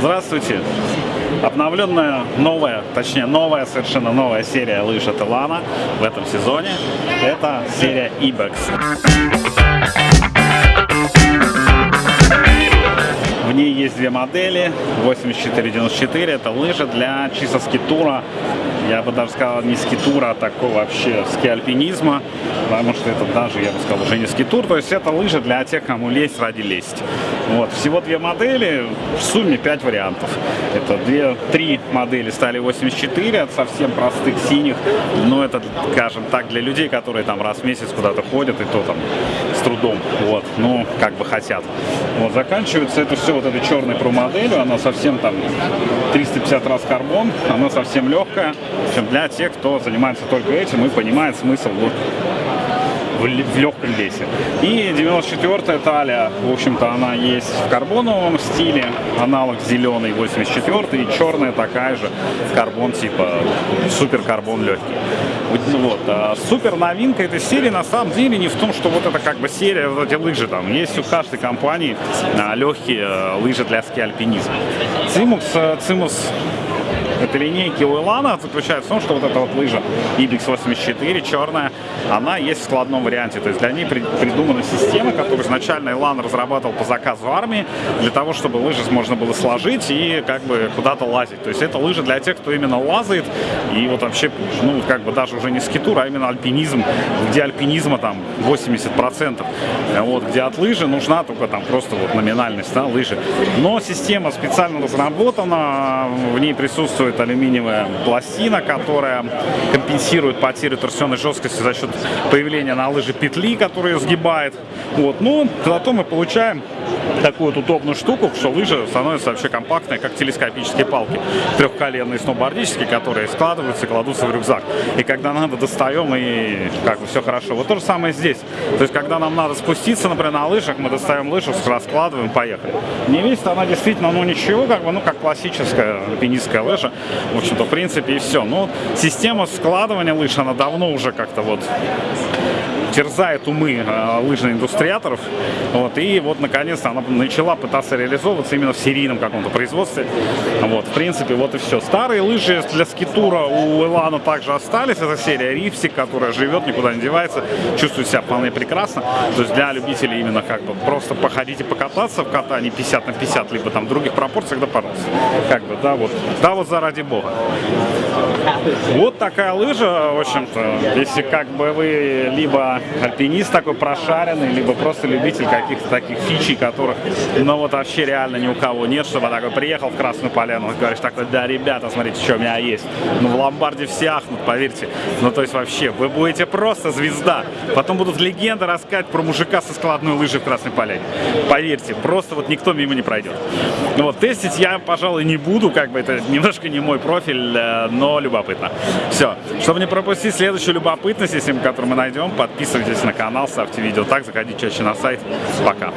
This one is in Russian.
Здравствуйте! Обновленная новая, точнее новая, совершенно новая серия лыж от Илана в этом сезоне. Это серия Ibex. В ней есть две модели, 8494, это лыжи для чисто скитура, я бы даже сказал не скитура, а такого вообще ски-альпинизма, потому что это даже, я бы сказал, уже не скитур, то есть это лыжи для тех, кому лезть ради лезть. Вот, всего две модели, в сумме 5 вариантов. Это две, три модели стали 84 от совсем простых синих, но это, скажем так, для людей, которые там раз в месяц куда-то ходят, и то там трудом, вот, ну, как бы хотят. Вот, заканчивается это все вот этой черной про моделью, она совсем там 350 раз карбон, она совсем легкая, в общем, для тех, кто занимается только этим и понимает смысл вот в, легком весе. И 94-я талия, в общем-то, она есть в карбоновом стиле, аналог зеленый 84 и черная такая же, карбон типа супер карбон легкий. Вот. А супер новинка этой серии на самом деле не в том, что вот это как бы серия, вот эти лыжи там. Есть у каждой компании а, легкие а, лыжи для ски-альпинизма. Цимус, Цимус этой линейки у Илана заключается в том, что вот эта вот лыжа Ibix 84 черная, она есть в складном варианте. То есть для ней при, придумана система, которую изначально Илан разрабатывал по заказу армии, для того, чтобы лыжи можно было сложить и как бы куда-то лазить. То есть это лыжа для тех, кто именно лазает и вот вообще, ну, как бы даже уже не скитур, а именно альпинизм, где альпинизма там 80%. Вот, где от лыжи нужна только там просто вот номинальность, да, лыжи. Но система специально разработана, в ней присутствует присутствует алюминиевая пластина, которая компенсирует потерю торсионной жесткости за счет появления на лыжи петли, которая сгибает. Вот. Ну, зато мы получаем такую вот удобную штуку, что лыжа становится вообще компактной, как телескопические палки, трехколенные сноубордические, которые складываются и кладутся в рюкзак. И когда надо, достаем, и как бы все хорошо. Вот то же самое здесь. То есть, когда нам надо спуститься, например, на лыжах, мы достаем лыжу, раскладываем, поехали. Не весит она действительно, ну ничего, как бы, ну как классическая альпинистская лыжа. В общем-то, в принципе, и все. Но система складывания лыж, она давно уже как-то вот терзает умы э, лыжных индустриаторов. Вот, и вот, наконец-то, она начала пытаться реализовываться именно в серийном каком-то производстве. Вот, в принципе, вот и все. Старые лыжи для скитура у Элана также остались. Это серия Рипсик, которая живет, никуда не девается, чувствует себя вполне прекрасно. То есть для любителей именно как бы просто походить и покататься в катании 50 на 50, либо там в других пропорциях, да, пожалуйста. Как бы, да, вот, да, вот заради бога. Вот такая лыжа, в общем-то, если как бы вы либо альпинист такой прошаренный, либо просто любитель каких-то таких фичей, которых, ну вот вообще реально ни у кого нет, чтобы такой приехал в Красную Поляну говоришь такой, да, ребята, смотрите, что у меня есть. Ну в ломбарде все ахнут, поверьте. Ну то есть вообще, вы будете просто звезда. Потом будут легенды рассказать про мужика со складной лыжей в Красной Поляне. Поверьте, просто вот никто мимо не пройдет. Ну вот, тестить я, пожалуй, не буду, как бы это немножко не мой профиль, э, но любопытно. Все. Чтобы не пропустить следующую любопытность, если которую мы найдем, подписывайтесь на канал, ставьте видео так, заходите чаще на сайт. Пока.